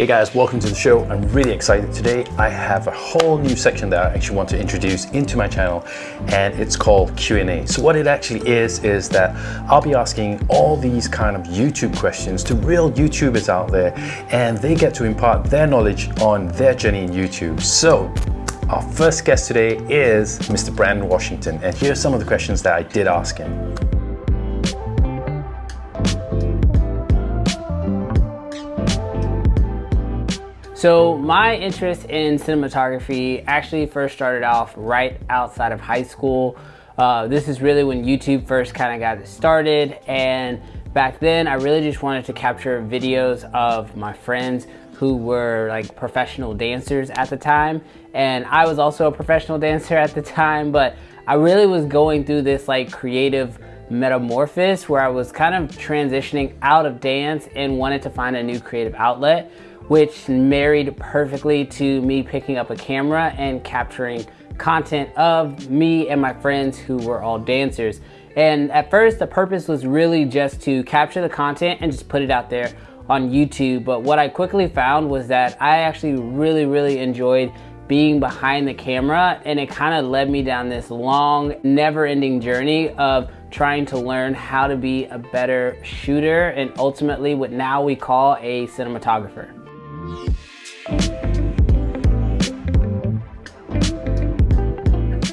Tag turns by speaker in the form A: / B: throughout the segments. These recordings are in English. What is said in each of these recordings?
A: Hey guys, welcome to the show. I'm really excited today. I have a whole new section that I actually want to introduce into my channel and it's called Q&A. So what it actually is, is that I'll be asking all these kind of YouTube questions to real YouTubers out there and they get to impart their knowledge on their journey in YouTube. So our first guest today is Mr. Brandon Washington and here are some of the questions that I did ask him.
B: So my interest in cinematography actually first started off right outside of high school. Uh, this is really when YouTube first kind of got started and back then I really just wanted to capture videos of my friends who were like professional dancers at the time and I was also a professional dancer at the time but I really was going through this like creative metamorphosis where I was kind of transitioning out of dance and wanted to find a new creative outlet which married perfectly to me picking up a camera and capturing content of me and my friends who were all dancers. And at first, the purpose was really just to capture the content and just put it out there on YouTube. But what I quickly found was that I actually really, really enjoyed being behind the camera and it kind of led me down this long, never ending journey of trying to learn how to be a better shooter and ultimately what now we call a cinematographer.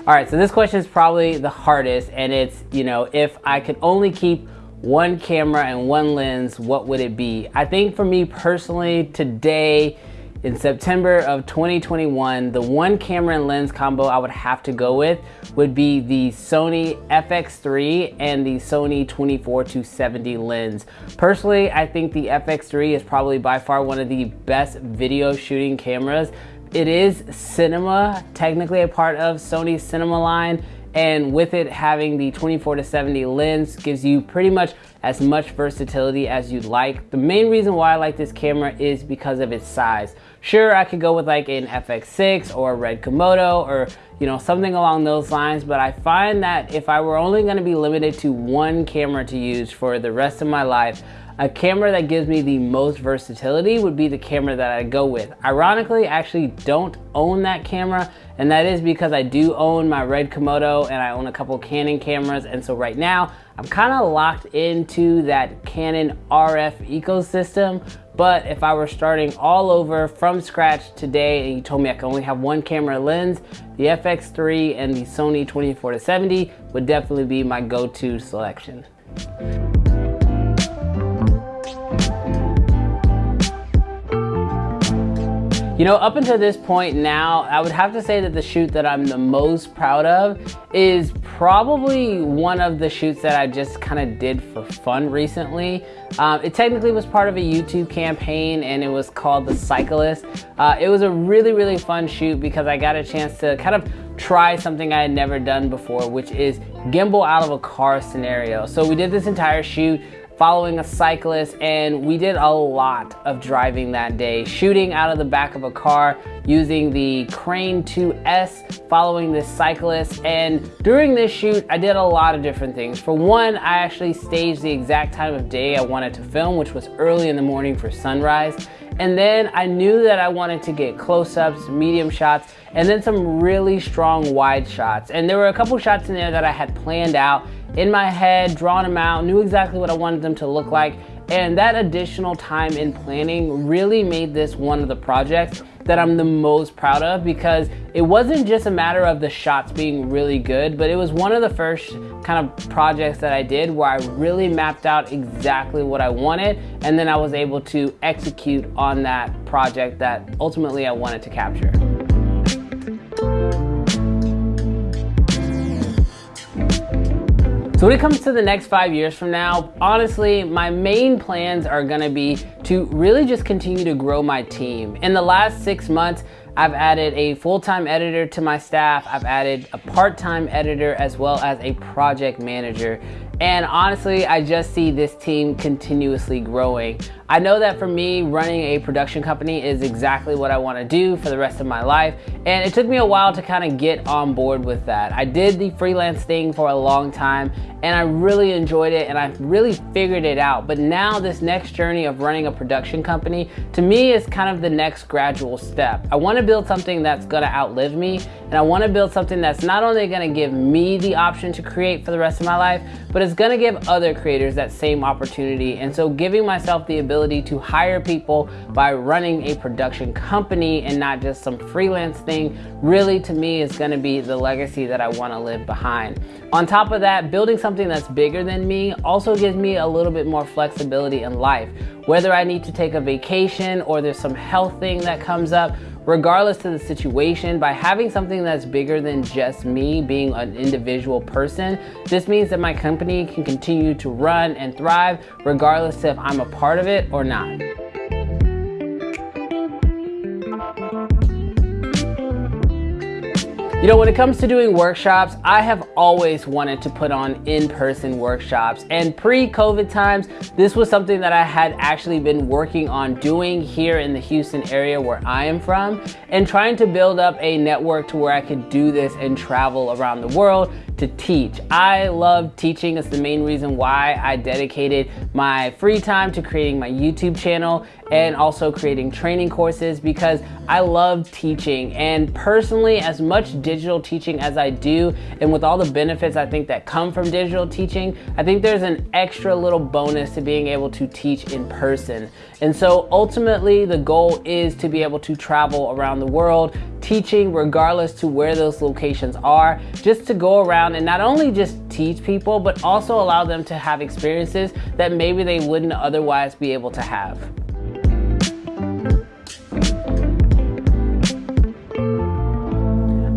B: All right, so this question is probably the hardest and it's, you know, if I could only keep one camera and one lens, what would it be? I think for me personally, today, in September of 2021, the one camera and lens combo I would have to go with would be the Sony FX3 and the Sony 24-70 lens. Personally, I think the FX3 is probably by far one of the best video shooting cameras it is cinema, technically a part of Sony's cinema line, and with it having the 24 to 70 lens gives you pretty much as much versatility as you'd like. The main reason why I like this camera is because of its size. Sure, I could go with like an FX6 or a Red Komodo or you know something along those lines, but I find that if I were only gonna be limited to one camera to use for the rest of my life, a camera that gives me the most versatility would be the camera that I go with. Ironically, I actually don't own that camera, and that is because I do own my Red Komodo and I own a couple Canon cameras, and so right now, I'm kind of locked into that Canon RF ecosystem, but if I were starting all over from scratch today and you told me I could only have one camera lens, the FX3 and the Sony 24-70 would definitely be my go-to selection. You know, up until this point now, I would have to say that the shoot that I'm the most proud of is probably one of the shoots that I just kind of did for fun recently. Um, it technically was part of a YouTube campaign and it was called The Cyclist. Uh, it was a really, really fun shoot because I got a chance to kind of try something I had never done before, which is gimbal out of a car scenario. So we did this entire shoot following a cyclist and we did a lot of driving that day, shooting out of the back of a car using the Crane 2S, following this cyclist. And during this shoot, I did a lot of different things. For one, I actually staged the exact time of day I wanted to film, which was early in the morning for sunrise. And then I knew that I wanted to get close-ups, medium shots, and then some really strong wide shots. And there were a couple shots in there that I had planned out in my head, drawn them out, knew exactly what I wanted them to look like. And that additional time in planning really made this one of the projects that I'm the most proud of because it wasn't just a matter of the shots being really good, but it was one of the first kind of projects that I did where I really mapped out exactly what I wanted and then I was able to execute on that project that ultimately I wanted to capture. So when it comes to the next five years from now, honestly, my main plans are gonna be to really just continue to grow my team. In the last six months, I've added a full-time editor to my staff. I've added a part-time editor as well as a project manager. And honestly, I just see this team continuously growing. I know that for me, running a production company is exactly what I wanna do for the rest of my life. And it took me a while to kind of get on board with that. I did the freelance thing for a long time and I really enjoyed it and I really figured it out. But now this next journey of running a production company, to me is kind of the next gradual step. I wanna build something that's gonna outlive me and I wanna build something that's not only gonna give me the option to create for the rest of my life, but it's gonna give other creators that same opportunity. And so giving myself the ability to hire people by running a production company and not just some freelance thing really to me is gonna be the legacy that I wanna live behind. On top of that, building something that's bigger than me also gives me a little bit more flexibility in life. Whether I need to take a vacation or there's some health thing that comes up, regardless of the situation, by having something that's bigger than just me being an individual person, this means that my company can continue to run and thrive regardless if I'm a part of it or not. You know, when it comes to doing workshops, I have always wanted to put on in-person workshops. And pre-COVID times, this was something that I had actually been working on doing here in the Houston area where I am from and trying to build up a network to where I could do this and travel around the world to teach. I love teaching. It's the main reason why I dedicated my free time to creating my YouTube channel and also creating training courses because I love teaching. And personally, as much digital teaching as I do, and with all the benefits I think that come from digital teaching, I think there's an extra little bonus to being able to teach in person. And so ultimately, the goal is to be able to travel around the world, teaching regardless to where those locations are, just to go around and not only just teach people, but also allow them to have experiences that maybe they wouldn't otherwise be able to have.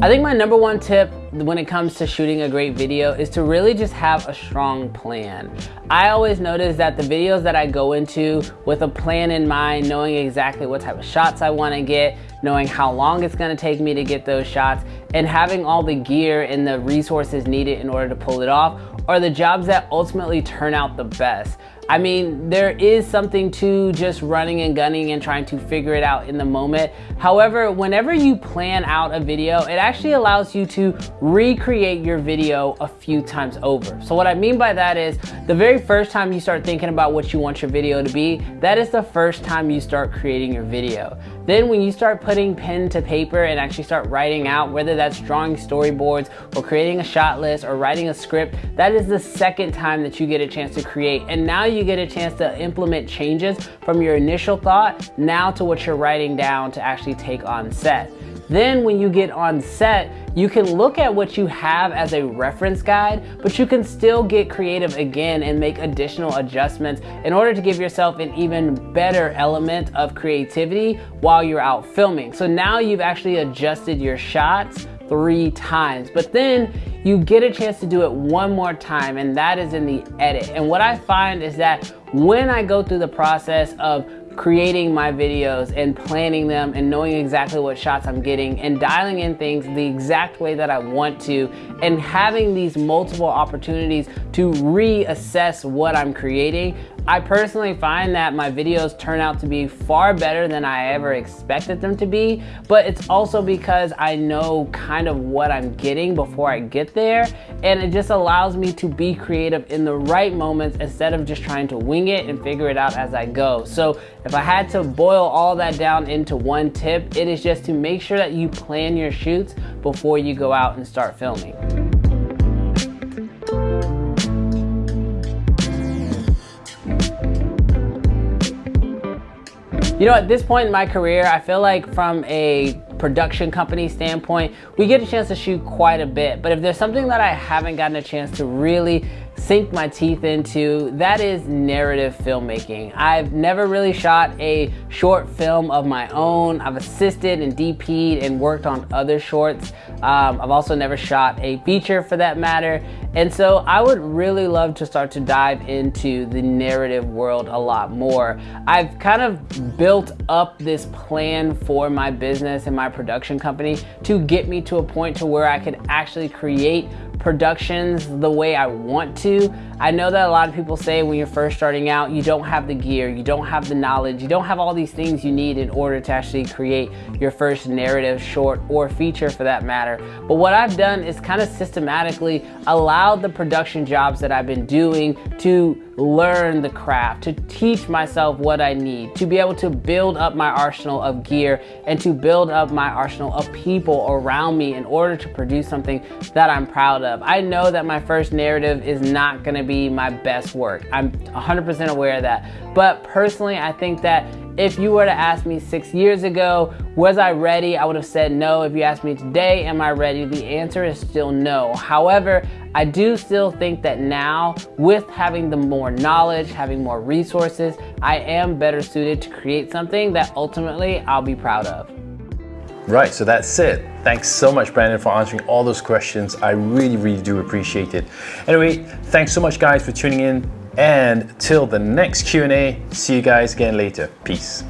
B: I think my number one tip when it comes to shooting a great video is to really just have a strong plan. I always notice that the videos that I go into with a plan in mind, knowing exactly what type of shots I wanna get, knowing how long it's gonna take me to get those shots, and having all the gear and the resources needed in order to pull it off are the jobs that ultimately turn out the best. I mean, there is something to just running and gunning and trying to figure it out in the moment. However, whenever you plan out a video, it actually allows you to recreate your video a few times over. So what I mean by that is the very first time you start thinking about what you want your video to be, that is the first time you start creating your video. Then when you start putting pen to paper and actually start writing out, whether that's drawing storyboards or creating a shot list or writing a script, that is the second time that you get a chance to create. And now you get a chance to implement changes from your initial thought now to what you're writing down to actually take on set. Then when you get on set, you can look at what you have as a reference guide, but you can still get creative again and make additional adjustments in order to give yourself an even better element of creativity while you're out filming. So now you've actually adjusted your shots three times, but then you get a chance to do it one more time and that is in the edit. And what I find is that when I go through the process of creating my videos and planning them and knowing exactly what shots I'm getting and dialing in things the exact way that I want to and having these multiple opportunities to reassess what I'm creating, I personally find that my videos turn out to be far better than I ever expected them to be, but it's also because I know kind of what I'm getting before I get there, and it just allows me to be creative in the right moments instead of just trying to wing it and figure it out as I go. So if I had to boil all that down into one tip, it is just to make sure that you plan your shoots before you go out and start filming. You know, at this point in my career, I feel like from a production company standpoint, we get a chance to shoot quite a bit. But if there's something that I haven't gotten a chance to really sink my teeth into, that is narrative filmmaking. I've never really shot a short film of my own. I've assisted and DP'd and worked on other shorts. Um, I've also never shot a feature for that matter. And so I would really love to start to dive into the narrative world a lot more. I've kind of built up this plan for my business and my production company to get me to a point to where I could actually create productions the way I want to. I know that a lot of people say when you're first starting out, you don't have the gear, you don't have the knowledge, you don't have all these things you need in order to actually create your first narrative, short, or feature for that matter. But what I've done is kind of systematically allowed the production jobs that I've been doing to learn the craft, to teach myself what I need, to be able to build up my arsenal of gear and to build up my arsenal of people around me in order to produce something that I'm proud of. I know that my first narrative is not gonna be my best work. I'm 100% aware of that. But personally, I think that if you were to ask me six years ago, was I ready? I would have said no. If you ask me today, am I ready? The answer is still no. However, I do still think that now, with having the more knowledge, having more resources, I am better suited to create something that ultimately I'll be proud of.
A: Right, so that's it. Thanks so much, Brandon, for answering all those questions. I really, really do appreciate it. Anyway, thanks so much, guys, for tuning in. And till the next Q&A, see you guys again later. Peace.